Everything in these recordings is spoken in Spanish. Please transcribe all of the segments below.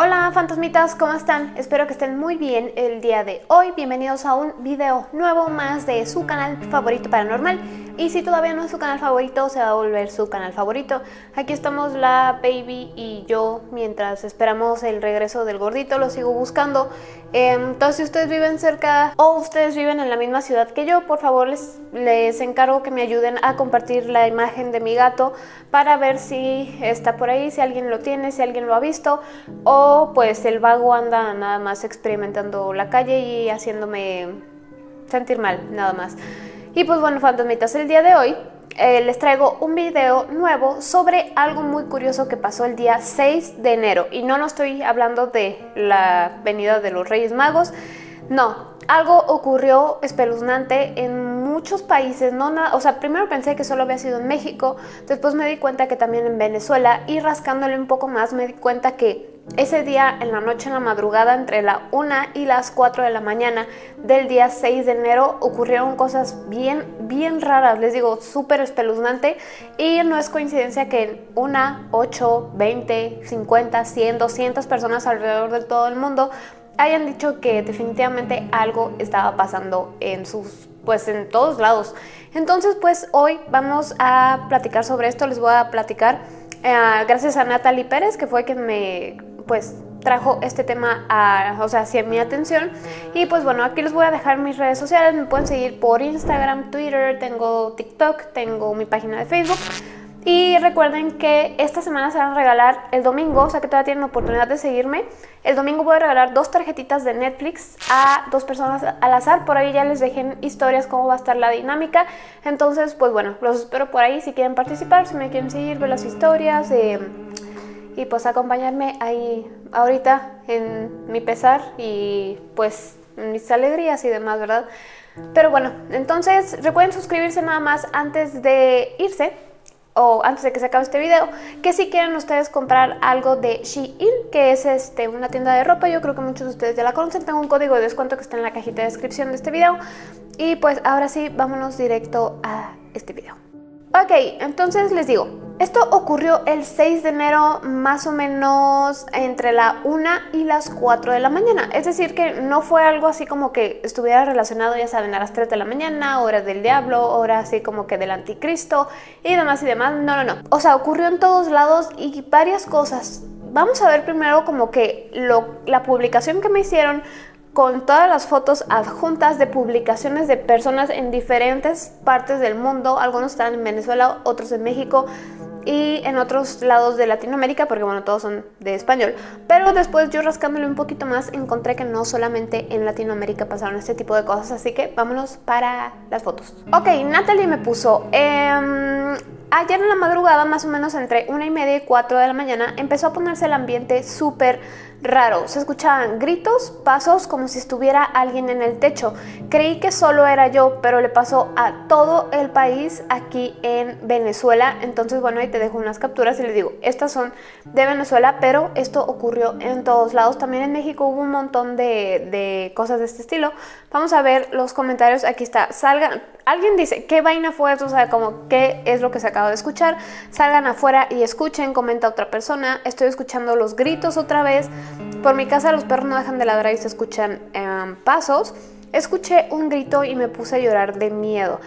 Hola fantasmitas, ¿cómo están? Espero que estén muy bien el día de hoy. Bienvenidos a un video nuevo más de su canal favorito paranormal. Y si todavía no es su canal favorito, se va a volver su canal favorito. Aquí estamos la baby y yo mientras esperamos el regreso del gordito, lo sigo buscando. Em, entonces si ustedes viven cerca o ustedes viven en la misma ciudad que yo, por favor les, les encargo que me ayuden a compartir la imagen de mi gato para ver si está por ahí, si alguien lo tiene, si alguien lo ha visto o pues el vago anda nada más experimentando la calle y haciéndome sentir mal, nada más. Y pues bueno, fantasmitas, el día de hoy eh, les traigo un video nuevo sobre algo muy curioso que pasó el día 6 de enero. Y no, no estoy hablando de la venida de los Reyes Magos, no. Algo ocurrió espeluznante en muchos países, no o sea, primero pensé que solo había sido en México, después me di cuenta que también en Venezuela y rascándole un poco más me di cuenta que ese día, en la noche, en la madrugada, entre la 1 y las 4 de la mañana del día 6 de enero, ocurrieron cosas bien, bien raras, les digo, súper espeluznante. Y no es coincidencia que en una, 8, 20, 50, 100, 200 personas alrededor de todo el mundo hayan dicho que definitivamente algo estaba pasando en sus, pues en todos lados. Entonces, pues hoy vamos a platicar sobre esto, les voy a platicar eh, gracias a Natalie Pérez, que fue quien me pues trajo este tema a, o sea, hacia mi atención y pues bueno, aquí les voy a dejar mis redes sociales, me pueden seguir por Instagram, Twitter, tengo TikTok, tengo mi página de Facebook y recuerden que esta semana se van a regalar el domingo, o sea que todavía tienen oportunidad de seguirme. El domingo voy a regalar dos tarjetitas de Netflix a dos personas al azar. Por ahí ya les dejé historias cómo va a estar la dinámica. Entonces, pues bueno, los espero por ahí si quieren participar, si me quieren seguir, ver las historias. Eh, y pues acompañarme ahí ahorita en mi pesar y pues mis alegrías y demás, ¿verdad? Pero bueno, entonces recuerden suscribirse nada más antes de irse o antes de que se acabe este video, que si quieren ustedes comprar algo de Shein, que es este, una tienda de ropa, yo creo que muchos de ustedes ya la conocen, tengo un código de descuento que está en la cajita de descripción de este video. Y pues ahora sí, vámonos directo a este video. Ok, entonces les digo, esto ocurrió el 6 de enero más o menos entre la 1 y las 4 de la mañana. Es decir que no fue algo así como que estuviera relacionado, ya saben, a las 3 de la mañana, hora del diablo, hora así como que del anticristo y demás y demás. No, no, no. O sea, ocurrió en todos lados y varias cosas. Vamos a ver primero como que la publicación que me hicieron con todas las fotos adjuntas de publicaciones de personas en diferentes partes del mundo. Algunos están en Venezuela, otros en México y en otros lados de Latinoamérica, porque bueno, todos son de español. Pero después yo rascándole un poquito más encontré que no solamente en Latinoamérica pasaron este tipo de cosas, así que vámonos para las fotos. Ok, Natalie me puso... Eh, Ayer en la madrugada, más o menos entre una y media y 4 de la mañana, empezó a ponerse el ambiente súper raro. Se escuchaban gritos, pasos, como si estuviera alguien en el techo. Creí que solo era yo, pero le pasó a todo el país aquí en Venezuela. Entonces, bueno, ahí te dejo unas capturas y les digo, estas son de Venezuela, pero esto ocurrió en todos lados. También en México hubo un montón de, de cosas de este estilo. Vamos a ver los comentarios. Aquí está, salgan alguien dice, ¿qué vaina fue eso? O sea, como, ¿qué es lo que se acaba de escuchar? Salgan afuera y escuchen, comenta otra persona. Estoy escuchando los gritos otra vez. Por mi casa los perros no dejan de ladrar y se escuchan em, pasos. Escuché un grito y me puse a llorar de miedo.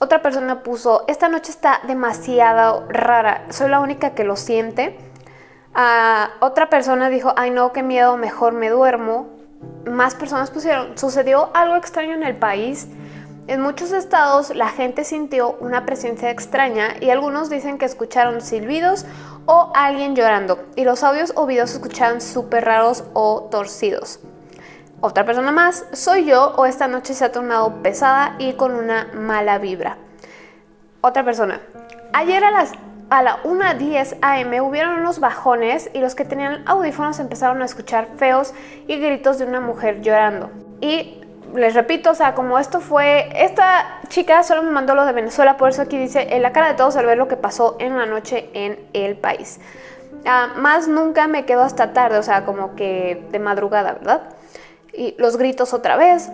Otra persona puso, esta noche está demasiado rara, soy la única que lo siente. Ah, otra persona dijo, ay no, qué miedo, mejor me duermo. Más personas pusieron, sucedió algo extraño en el país. En muchos estados la gente sintió una presencia extraña y algunos dicen que escucharon silbidos o alguien llorando y los audios o videos se escuchaban súper raros o torcidos. Otra persona más, soy yo o esta noche se ha tornado pesada y con una mala vibra. Otra persona, ayer a las a la 1.10 am hubieron unos bajones y los que tenían audífonos empezaron a escuchar feos y gritos de una mujer llorando. Y les repito, o sea, como esto fue, esta chica solo me mandó lo de Venezuela, por eso aquí dice, en la cara de todos al ver lo que pasó en la noche en el país. Ah, más nunca me quedo hasta tarde, o sea, como que de madrugada, ¿verdad? Y los gritos otra vez,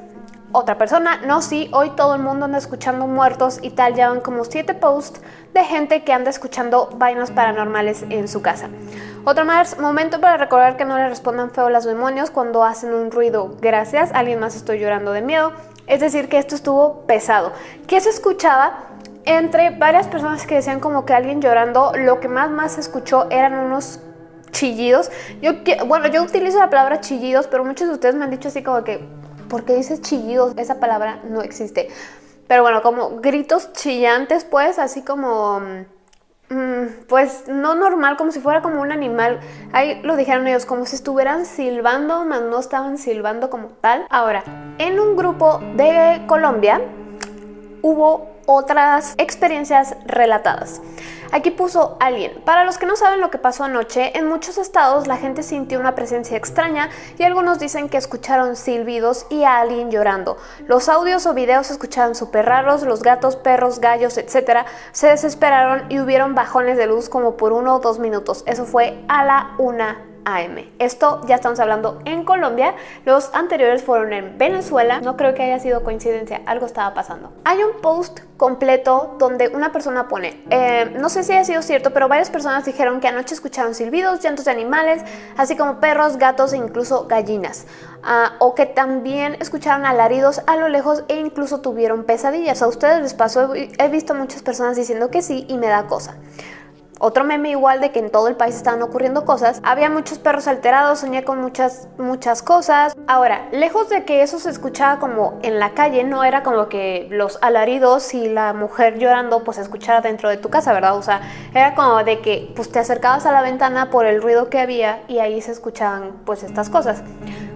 otra persona, no, sí, hoy todo el mundo anda escuchando muertos y tal, ya van como siete posts de gente que anda escuchando vainas paranormales en su casa. Otro más momento para recordar que no le respondan feo los demonios cuando hacen un ruido. Gracias, alguien más estoy llorando de miedo. Es decir, que esto estuvo pesado. ¿Qué se escuchaba? Entre varias personas que decían como que alguien llorando, lo que más más se escuchó eran unos chillidos. Yo, bueno, yo utilizo la palabra chillidos, pero muchos de ustedes me han dicho así como que, ¿por qué dices chillidos? Esa palabra no existe. Pero bueno, como gritos chillantes, pues, así como... Mm, pues no normal, como si fuera como un animal. Ahí lo dijeron ellos, como si estuvieran silbando, mas no estaban silbando como tal. Ahora, en un grupo de Colombia hubo otras experiencias relatadas. Aquí puso alguien. Para los que no saben lo que pasó anoche, en muchos estados la gente sintió una presencia extraña y algunos dicen que escucharon silbidos y a alguien llorando. Los audios o videos se escuchaban súper raros, los gatos, perros, gallos, etc. se desesperaron y hubieron bajones de luz como por uno o dos minutos. Eso fue a la una AM. Esto ya estamos hablando en Colombia, los anteriores fueron en Venezuela, no creo que haya sido coincidencia, algo estaba pasando. Hay un post completo donde una persona pone, eh, no sé si ha sido cierto, pero varias personas dijeron que anoche escucharon silbidos, llantos de animales, así como perros, gatos e incluso gallinas. Ah, o que también escucharon alaridos a lo lejos e incluso tuvieron pesadillas. A ustedes les pasó, he visto muchas personas diciendo que sí y me da cosa. Otro meme igual de que en todo el país estaban ocurriendo cosas. Había muchos perros alterados, soñé con muchas, muchas cosas. Ahora, lejos de que eso se escuchaba como en la calle, no era como que los alaridos y la mujer llorando pues se escuchara dentro de tu casa, ¿verdad? O sea, era como de que pues te acercabas a la ventana por el ruido que había y ahí se escuchaban pues estas cosas.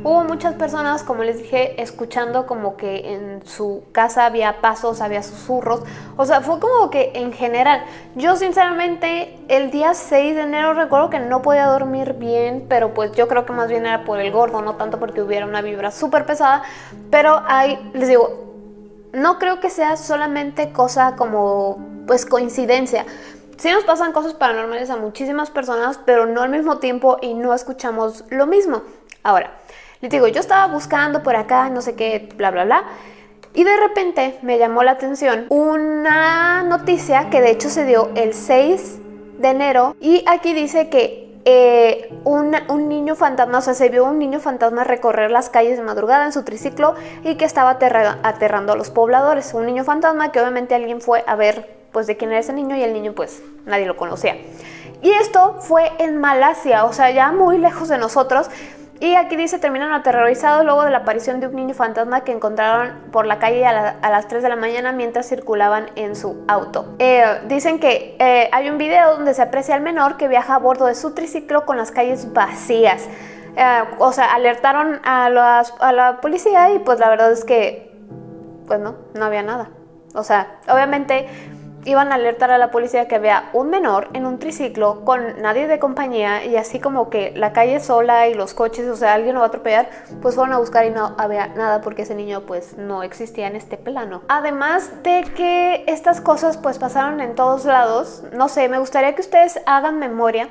Hubo muchas personas, como les dije, escuchando como que en su casa había pasos, había susurros. O sea, fue como que en general. Yo sinceramente el día 6 de enero recuerdo que no podía dormir bien, pero pues yo creo que más bien era por el gordo, no tanto porque hubiera una vibra súper pesada. Pero ahí, les digo, no creo que sea solamente cosa como pues coincidencia. Sí nos pasan cosas paranormales a muchísimas personas, pero no al mismo tiempo y no escuchamos lo mismo. Ahora, les digo, yo estaba buscando por acá, no sé qué, bla, bla, bla. Y de repente me llamó la atención una noticia que de hecho se dio el 6 de enero. Y aquí dice que eh, un, niño fantasma, o sea, se vio un niño fantasma recorrer las calles de madrugada en su triciclo y que estaba aterrando a los pobladores. Un niño fantasma que obviamente alguien fue a ver pues de quién era ese niño y el niño pues nadie lo conocía. Y esto fue en Malasia, o sea, ya muy lejos de nosotros. Y aquí dice, terminan aterrorizados luego de la aparición de un niño fantasma que encontraron por la calle a, las 3 de la mañana mientras circulaban en su auto. Eh, dicen que eh, hay un video donde se aprecia al menor que viaja a bordo de su triciclo con las calles vacías. Eh, o sea, alertaron a, a la policía y pues la verdad es que, pues no, no había nada. O sea, obviamente iban a alertar a la policía que había un menor en un triciclo con nadie de compañía y así como que la calle sola y los coches, o sea, alguien lo va a atropellar, pues fueron a buscar y no había nada porque ese niño pues no existía en este plano. Además de que estas cosas pues pasaron en todos lados, no sé, me gustaría que ustedes hagan memoria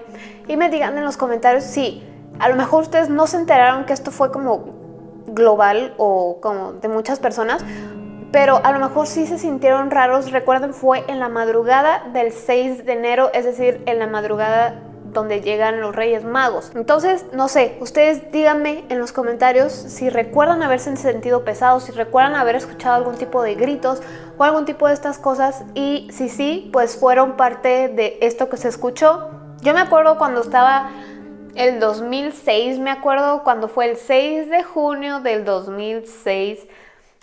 y me digan en los comentarios si a lo mejor ustedes no se enteraron que esto fue como global o como de muchas personas pero a lo mejor sí se sintieron raros. Recuerden, fue en la madrugada del 6 de enero, es decir, en la madrugada donde llegan los Reyes Magos. Entonces, no sé, ustedes díganme en los comentarios si recuerdan haberse sentido pesados, si recuerdan haber escuchado algún tipo de gritos o algún tipo de estas cosas y si sí, pues fueron parte de esto que se escuchó. Yo me acuerdo cuando estaba el 2006, me acuerdo cuando fue el 6 de junio del 2006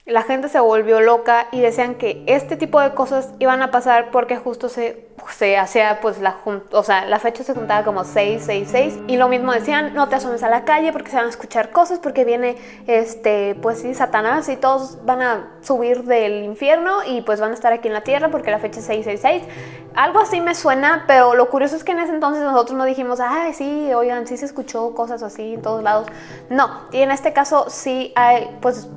la gente se volvió loca y decían que este tipo de cosas iban a pasar porque justo se, se hacía pues la o sea, la fecha se juntaba como 666 y lo mismo decían, no te asomes a la calle porque se van a escuchar cosas porque viene este pues sí, Satanás y todos van a subir del infierno y pues van a estar aquí en la tierra porque la fecha es 666. Algo así me suena, pero lo curioso es que en ese entonces nosotros no dijimos, ay, sí, oigan, sí se escuchó cosas así en todos lados. No, y en este caso sí hay pues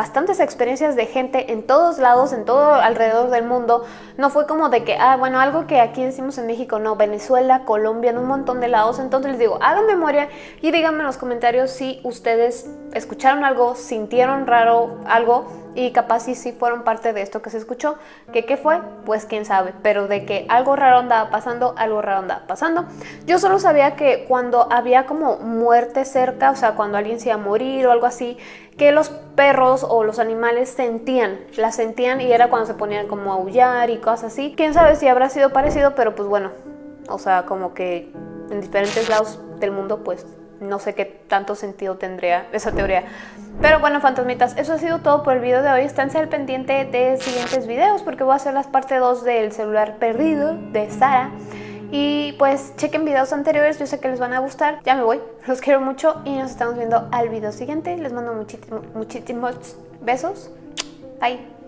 bastantes experiencias de gente en todos lados, en todo alrededor del mundo. No fue como de que, ah, bueno, algo que aquí decimos en México, no, Venezuela, Colombia, en un montón de lados. Entonces les digo, hagan memoria y díganme en los comentarios si ustedes escucharon algo, sintieron raro algo y capaz si sí fueron parte de esto que se escuchó. ¿Que qué fue? Pues quién sabe, pero de que algo raro andaba pasando, algo raro andaba pasando. Yo solo sabía que cuando había como muerte cerca, o sea, cuando alguien se iba a morir o algo así, que los perros o los animales sentían, la sentían y era cuando se ponían como a aullar y cosas así. Quién sabe si habrá sido parecido, pero pues bueno, o sea, como que en diferentes lados del mundo pues no sé qué tanto sentido tendría esa teoría. Pero bueno, fantasmitas, eso ha sido todo por el video de hoy. Esténse al pendiente de siguientes videos porque voy a hacer las parte 2 del celular perdido de Sara. Y pues chequen videos anteriores, yo sé que les van a gustar. Ya me voy, los quiero mucho y nos estamos viendo al video siguiente. Les mando muchísimos, besos. Bye.